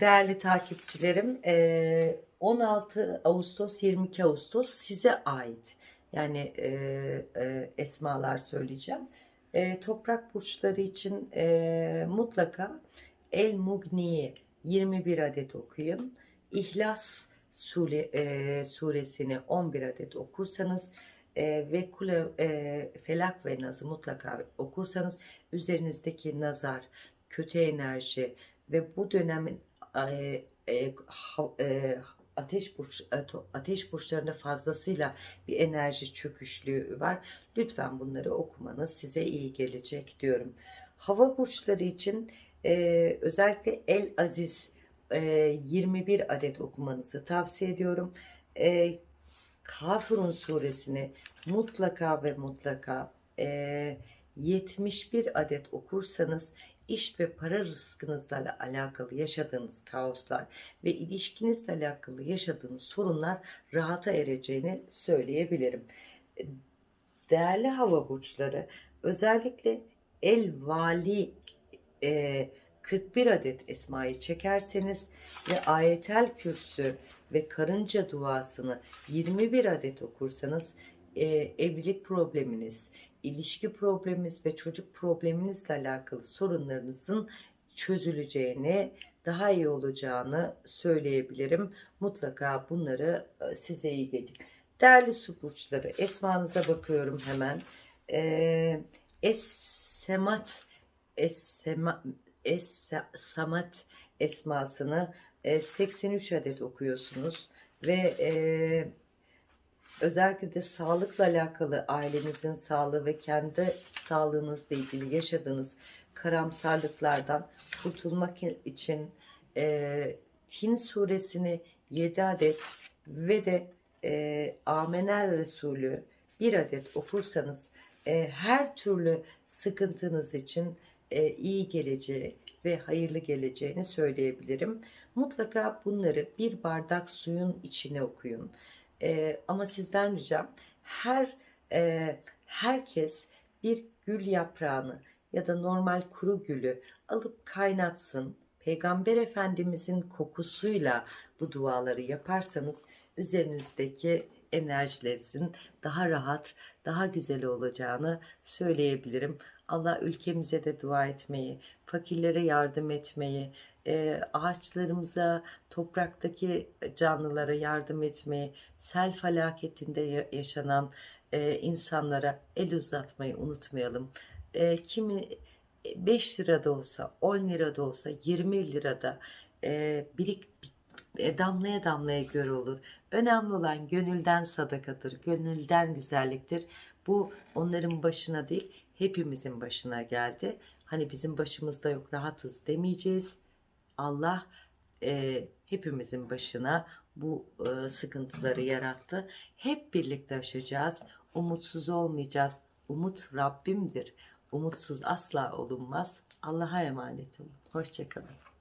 Değerli takipçilerim, eee, 16 Ağustos 22 Ağustos size ait. Yani eee, eee, esmalar söyleyeceğim. Toprak burçları için mutlaka El Mugni'yi 21 adet okuyun. İhlas Sure, eee, suresini 11 adet okursanız eee, ve kule, eee, Felak ve Naz'ı mutlaka okursanız üzerinizdeki nazar, kötü enerji ve bu dönemin e, e, e, ateş burç ato- ateş burçlarında fazlasıyla bir enerji çöküşlüğü var. Lütfen bunları okumanız size iyi gelecek diyorum. Hava burçları için e, özellikle El Aziz e, 21 adet okumanızı tavsiye ediyorum. E, Kafirun suresini mutlaka ve mutlaka e, 71 adet okursanız iş ve para rızkınızla alakalı yaşadığınız kaoslar ve ilişkinizle alakalı yaşadığınız sorunlar rahata ereceğini söyleyebilirim. Değerli hava burçları özellikle El Vali e, 41 adet esmayı çekerseniz ve ayetel kürsü ve karınca duasını 21 adet okursanız e, evlilik probleminiz, ilişki probleminiz ve çocuk probleminizle alakalı sorunlarınızın çözüleceğini, daha iyi olacağını söyleyebilirim. Mutlaka bunları e, size iyi gelecek. Değerli su burçları, esmanıza bakıyorum hemen. Ee, Es-Semat, Es-Sema, Es-Samat esmasını e, 83 adet okuyorsunuz ve e, özellikle de sağlıkla alakalı ailenizin sağlığı ve kendi sağlığınızla ilgili yaşadığınız karamsarlıklardan kurtulmak için e, Tin suresini 7 adet ve de e, Amener Resulü bir adet okursanız e, her türlü sıkıntınız için e, iyi geleceği ve hayırlı geleceğini söyleyebilirim. Mutlaka bunları bir bardak suyun içine okuyun. E, ama sizden ricam her e, herkes bir gül yaprağını ya da normal kuru gülü alıp kaynatsın. Peygamber Efendimizin kokusuyla bu duaları yaparsanız üzerinizdeki enerjilerinizin daha rahat, daha güzel olacağını söyleyebilirim. Allah ülkemize de dua etmeyi, fakirlere yardım etmeyi, e, ağaçlarımıza, topraktaki canlılara yardım etmeyi, sel felaketinde ya- yaşanan e, insanlara el uzatmayı unutmayalım. E, kimi 5 lirada olsa, 10 lirada olsa, 20 lirada e, birik e, damlaya damlaya göre olur. Önemli olan gönülden sadakadır, gönülden güzelliktir. Bu onların başına değil, hepimizin başına geldi. Hani bizim başımızda yok, rahatız demeyeceğiz. Allah e, hepimizin başına bu e, sıkıntıları yarattı. Hep birlikte aşacağız. Umutsuz olmayacağız. Umut Rabbimdir. Umutsuz asla olunmaz. Allah'a emanet olun. Hoşçakalın.